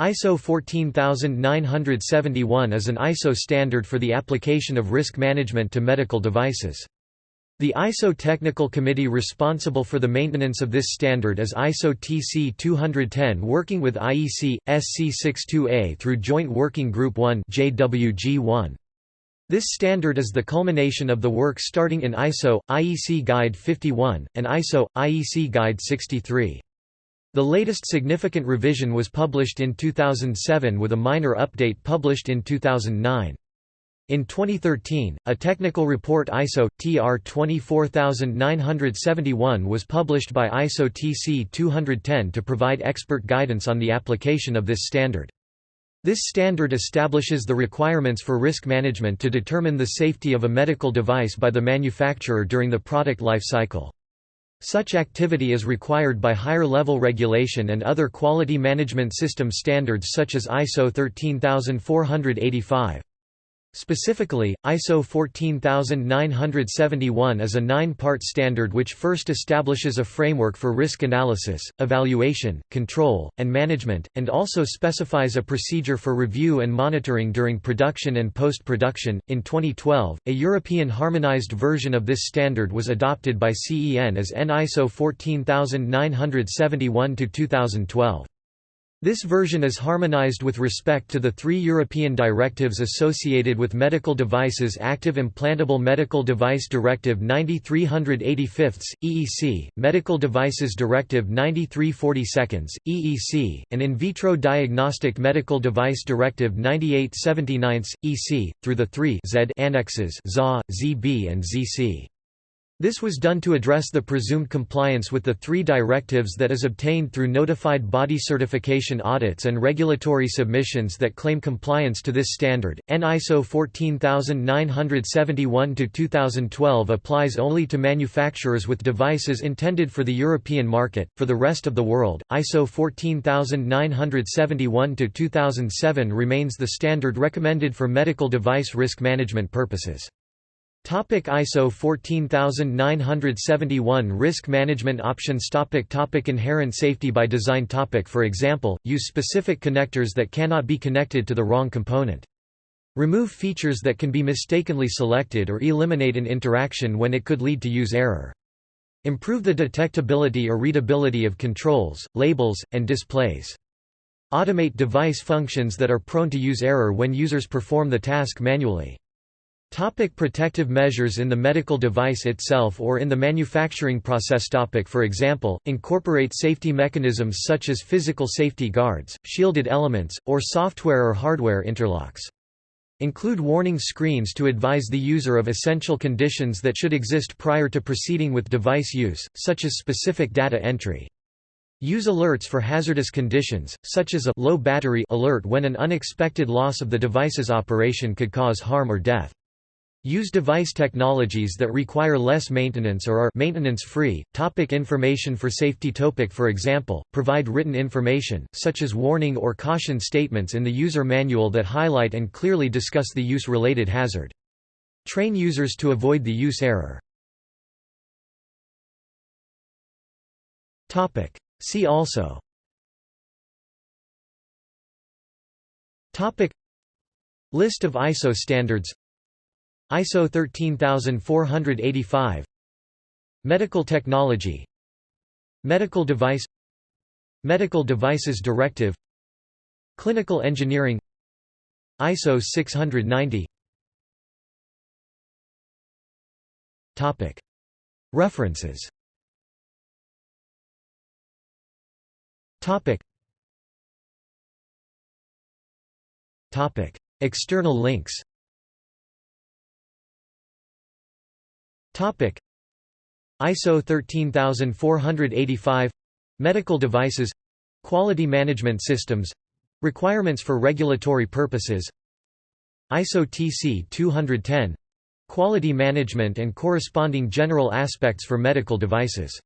ISO 14971 is an ISO standard for the application of risk management to medical devices. The ISO technical committee responsible for the maintenance of this standard is ISO TC 210 working with IEC, SC62A through Joint Working Group 1 JWG1. This standard is the culmination of the work starting in ISO, IEC Guide 51, and ISO, IEC Guide 63. The latest significant revision was published in 2007 with a minor update published in 2009. In 2013, a technical report ISO TR 24971 was published by ISO TC 210 to provide expert guidance on the application of this standard. This standard establishes the requirements for risk management to determine the safety of a medical device by the manufacturer during the product life cycle. Such activity is required by higher-level regulation and other quality management system standards such as ISO 13485. Specifically, ISO 14971 is a nine-part standard which first establishes a framework for risk analysis, evaluation, control, and management, and also specifies a procedure for review and monitoring during production and post-production. In 2012, a European harmonized version of this standard was adopted by CEN as EN ISO 14971-2012. This version is harmonized with respect to the three European directives associated with medical devices Active Implantable Medical Device Directive 9385, EEC, Medical Devices Directive 9342, EEC, and In Vitro Diagnostic Medical Device Directive 9879, EC, through the three Z annexes ZA, ZB and ZC. This was done to address the presumed compliance with the three directives that is obtained through notified body certification audits and regulatory submissions that claim compliance to this standard. EN ISO 14971-2012 applies only to manufacturers with devices intended for the European market. For the rest of the world, ISO 14971-2007 remains the standard recommended for medical device risk management purposes. Topic ISO 14971 Risk management options topic topic Inherent safety by design topic For example, use specific connectors that cannot be connected to the wrong component. Remove features that can be mistakenly selected or eliminate an interaction when it could lead to use error. Improve the detectability or readability of controls, labels, and displays. Automate device functions that are prone to use error when users perform the task manually. Topic protective measures in the medical device itself or in the manufacturing process topic For example, incorporate safety mechanisms such as physical safety guards, shielded elements, or software or hardware interlocks. Include warning screens to advise the user of essential conditions that should exist prior to proceeding with device use, such as specific data entry. Use alerts for hazardous conditions, such as a low battery alert when an unexpected loss of the device's operation could cause harm or death. Use device technologies that require less maintenance or are maintenance-free. Topic information for safety topic For example, provide written information, such as warning or caution statements in the user manual that highlight and clearly discuss the use-related hazard. Train users to avoid the use error. Topic. See also Topic. List of ISO standards ISO 13485 Medical technology. Medical device. Medical devices directive. Clinical engineering. ISO 690 Topic. References. Topic. Topic. External links Topic. ISO 13485 Medical devices. Quality management systems. Requirements for regulatory purposes. ISO TC 210 Quality management and corresponding general aspects for medical devices